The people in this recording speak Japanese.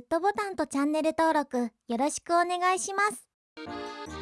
グッドボタンとチャンネル登録よろしくお願いします。